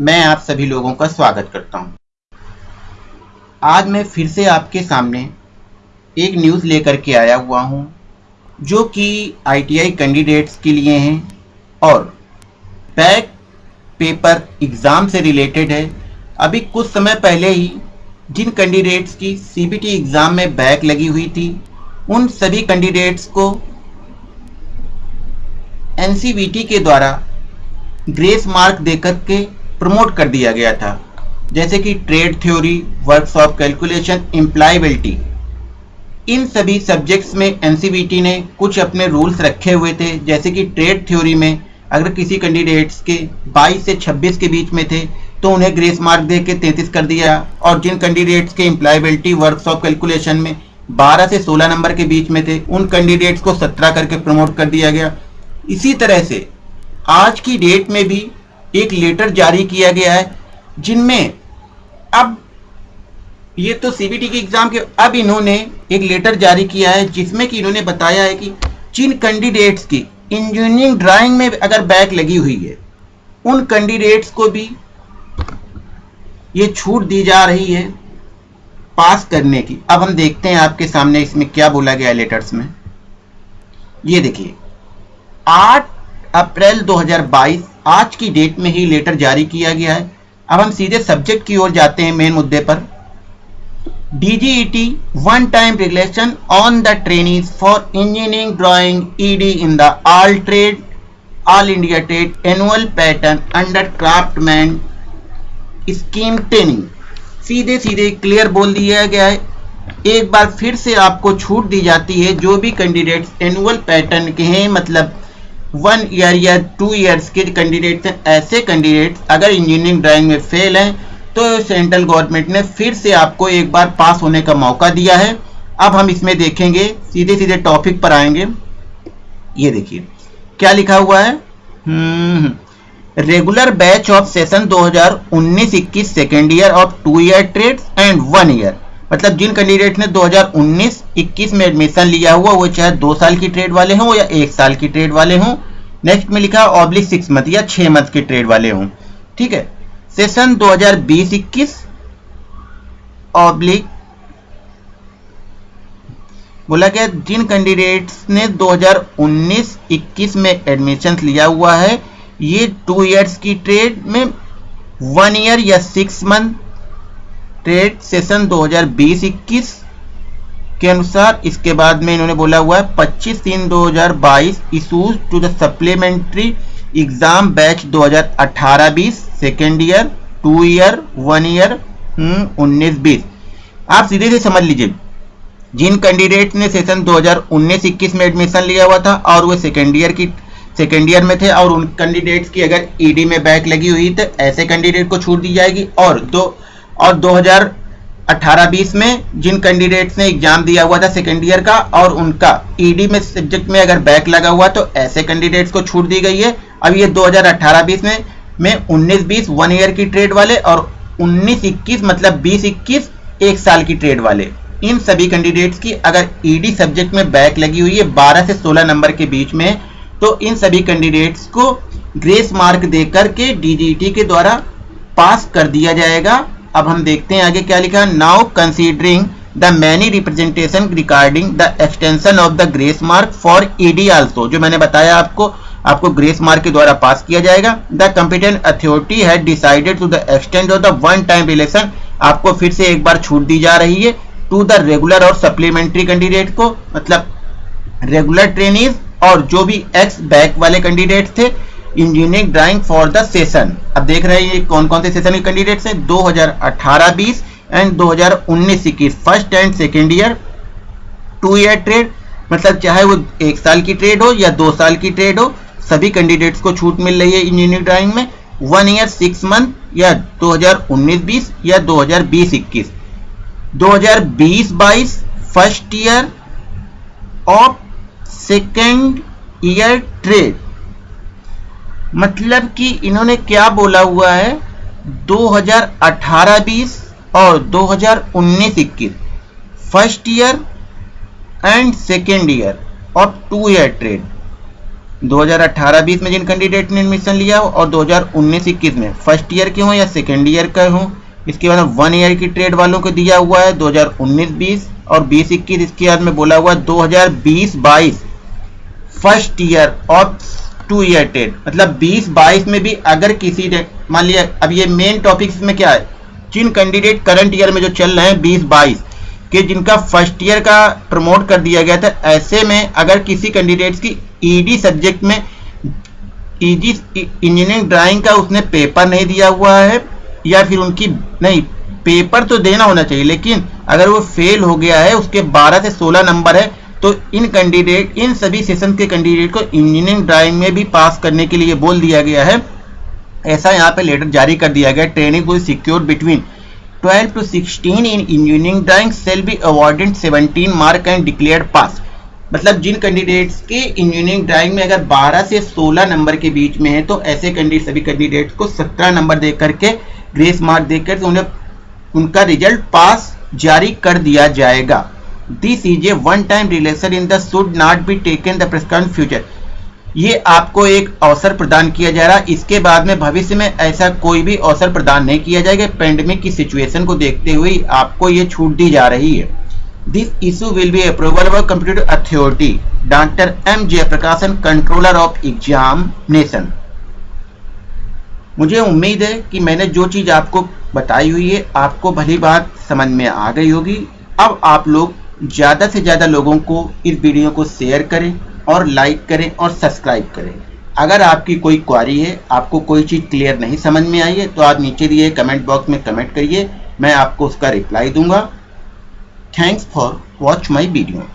मैं आप सभी लोगों का स्वागत करता हूँ। आज मैं फिर से आपके सामने एक न्यूज़ लेकर के आया हुआ हूँ, जो कि आईटीआई कैंडिडेट्स के लिए हैं और बैक पेपर एग्ज़ाम से रिलेटेड है अभी कुछ समय पहले ही जिन कैंडिडेट्स की सीबीटी एग्ज़ाम में बैक लगी हुई थी उन सभी कैंडिडेट्स को एनसीबीटी के द्वारा ग्रेस मार्क देकर के प्रमोट कर दिया गया था। जैसे कि trade theory workshop calculation employability इन सभी सब्जेक्ट्स में एनसीबीटी ने कुछ अपने रूल्स रखे हुए थे। जैसे कि ट्रेड थ्योरी में अगर किसी कैंडिडेट्स के 22 से 26 के बीच में थे तो उन्हें ग्रेस मार्क दे के तैंतीस कर दिया। और जिन कैंडिडेट्स के इम्प्लाइबिलिटी वर्कशॉप कैलकुलेशन में 12 से 16 नंबर के बीच में थे, उन कैंडिडेट्स को 17 करके प्रमोट कर दिया गया। इसी तरह से आज की डेट में भी एक लेटर जारी किया गया है, जिनमें अब ये तो सीबीटी के एग्ज़ाम के, अब इन्होंने एक लेटर जारी किया है, जिसमें कि इन्होंने बताया है कि जिन कैंडिडेट्स की इंजीनियरिंग ड्राइंग में अगर बैक लगी हुई है, उन कैंडिडेट्स को भी ये छूट दी जा रही है पास करने की। अब हम देखते हैं आपके सामने इसमें क्या बोला गया लेटर्स में। ये देखिए, आठ अप्रैल 2022 आज की डेट में ही लेटर जारी किया गया है। अब हम सीधे सब्जेक्ट की ओर जाते हैं मेन मुद्दे पर। DGET one time regulation on the training for engineering drawing ED in the all trade all India trade annual pattern under craftsman scheme training सीधे सीधे क्लियर बोल दिया गया है। एक बार फिर से आपको छूट दी जाती है। जो भी कैंडिडेट्स एनुअल पैटर्न के हैं मतलब वन ईयर या टू ईयर्स के कैंडिडेट्स हैं ऐसे कैंडिडेट्स अगर इंजीनियरिंग ड्राइंग में फेल हैं तो सेंट्रल गवर्नमेंट ने फिर से आपको एक बार पास होने का मौका दिया है। अब हम इसमें देखेंगे सीधे सीधे टॉपिक पर आएँगे। ये देखिए, क्या लिखा हुआ है? Regular batch of session 2019-21 second year of two year trade and one year मतलब जिन कैंडिडेट ने 2019-21 में एडमिशन लिया हुआ, वो चाहे दो साल की ट्रेड वाले हों या एक साल की ट्रेड वाले हों नेक्स्ट में लिखा ऑब्लिक सिक्स मंथ या छह मंथ की ट्रेड वाले हों, ठीक है? सेशन 2020-21 ऑब्लिक बोला गया जिन कैंडिडेट्स ने 2019-21 में एडमिशन लिया हुआ है, ये टू इयर्स की ट्रेड में वन ईयर या सिक्स मंथ ट्रेड सेशन 2020-21 के अनुसार, इसके बाद में इन्होंने बोला हुआ है 25 तीन 2022 issues to the supplementary exam batch 2018-20 second year two year one year उन्नीस बीस। आप सीधे से समझ लीजिए, जिन कैंडिडेट ने सेशन 2019-21 में एडमिशन लिया हुआ था, और वो सेकेंड ईयर की सेकेंड ईयर में थे, और उन कैंडिडेट्स की अगर ईडी e में बैक लगी हुई तो ऐसे कैंडिडेट को छूट दी जाएगी, और दो और 2018-20 में जिन कैंडिडेट्स ने एग्ज़ाम दिया हुआ था सेकेंड ईयर का और उनका ईडी e में सब्जेक्ट में अगर बैक लगा हुआ तो ऐसे कैंडिडेट्स को छूट दी गई है। अब ये 2018-20 में में 19-20 वन ईयर की ट्रेड वाले और 19-21 मतलब 20-21 एक साल की ट्रेड वाले। इन सभी कैंडिडेट्स की अगर ईडी e सब्जेक्ट में बैक लगी हुई है 12 से 16 नंबर के बीच में तो इन सभी कैंडिडेट्स को ग्रेस मार्क देकर के डीजीटी के द्वारा पास कर दिया जाएगा। अब हम देखते हैं आगे क्या लिखा है। Now considering the many representation regarding the extension of the grace mark for ED also जो मैंने बताया आपको आपको ग्रेस मार्क के द्वारा पास किया जाएगा। द कंपिटेंट अथॉरिटी है decided to the extend of the one time relation आपको फिर से एक बार छूट दी जा रही है टू द रेगुलर और सप्लीमेंट्री कैंडिडेट को। मतलब रेगुलर ट्रेनिज और जो भी एक्स बैक वाले कैंडिडेट थे engineering drawing for the session अब देख रहे हैं ये कौन कौन से सेशन के कैंडिडेट्स हैं? 2018-20 and 2019-21 first and second year two year trade मतलब चाहे वो एक साल की ट्रेड हो या दो साल की ट्रेड हो, सभी कैंडिडेट्स को छूट मिल रही है इंजीनियरिंग ड्राइंग में। वन ईयर सिक्स मंथ या 2019-20 या 2020-21 2020-22 first year of second year trade मतलब कि इन्होंने क्या बोला हुआ है? 2018-20 और 2019-21 first year and second year और टू ईयर ट्रेड 2018-20 में जिन कैंडिडेट ने एडमिशन लिया हो और 2019-21 में। फ़र्स्ट ईयर के हों या सेकेंड ईयर का हो? इसके बाद वन ईयर की ट्रेड वालों को दिया हुआ है 2019-20 और 20-21 इसके बाद में बोला हुआ है 2020-22 फ़र्स्ट ईयर और टू ईयर ट्रेड मतलब 20-22 में भी अगर किसी ने, मान लिया, अब ये मेन टॉपिक में क्या है? जिन कैंडिडेट करंट ईयर में जो चल रहे हैं 20-22 के जिनका फ़र्स्ट ईयर का प्रमोट कर दिया गया था, ऐसे में अगर किसी कैंडिडेट्स की ईडी e सब्जेक्ट में ईडी इंजीनियरिंग ड्राइंग का उसने पेपर नहीं दिया हुआ है, या फिर उनकी, नहीं पेपर तो देना होना चाहिए, लेकिन अगर वो फेल हो गया है, उसके 12 से 16 नंबर है तो इन कैंडिडेट इन सभी सेशन के कैंडिडेट को इंजीनियरिंग ड्राइंग में भी पास करने के लिए बोल दिया गया है। ऐसा यहाँ पे लेटर जारी कर दिया गया training will secure between 12 to 16 in engineering drawing shall be awarded 17 mark and declared pass मतलब जिन कैंडिडेट्स के इंजीनियरिंग ड्राइंग में अगर 12 से 16 नंबर के बीच में है तो ऐसे कैंडिडेट सभी कैंडिडेट्स को 17 नंबर दे करके ग्रेस मार्क देकर तो उन्हें, उनका रिज़ल्ट पास जारी कर दिया जाएगा। This is a one time relation in the should not be taken the prescribe future ये आपको एक अवसर प्रदान किया जा रहा। है इसके बाद में भविष्य में ऐसा कोई भी अवसर प्रदान नहीं किया जाएगा। पेंडेमिक की सिचुएशन को देखते हुए आपको ये छूट दी जा रही है। This issue will be approval of computer authority doctor M Jayaprakashan controller of examination मुझे उम्मीद है कि मैंने जो चीज़ आपको बताई हुई है, आपको भली बात समझ में आ गई होगी। अब आप लोग ज़्यादा से ज़्यादा लोगों को इस वीडियो को शेयर करें और लाइक करें और सब्सक्राइब करें। अगर आपकी कोई क्वारी है, आपको कोई चीज़ क्लियर नहीं समझ में आई है तो आप नीचे दिए कमेंट बॉक्स में कमेंट करिए, मैं आपको उसका रिप्लाई दूँगा। Thanks for watch my video